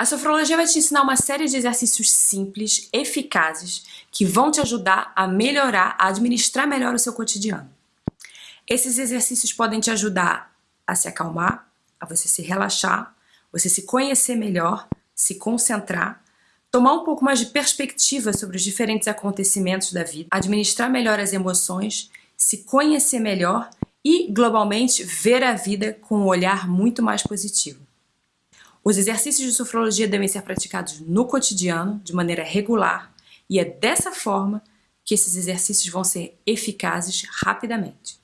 A sofrologia vai te ensinar uma série de exercícios simples, eficazes, que vão te ajudar a melhorar, a administrar melhor o seu cotidiano. Esses exercícios podem te ajudar a se acalmar, a você se relaxar, você se conhecer melhor, se concentrar, tomar um pouco mais de perspectiva sobre os diferentes acontecimentos da vida, administrar melhor as emoções, se conhecer melhor e, globalmente, ver a vida com um olhar muito mais positivo. Os exercícios de sofrologia devem ser praticados no cotidiano, de maneira regular, e é dessa forma que esses exercícios vão ser eficazes rapidamente.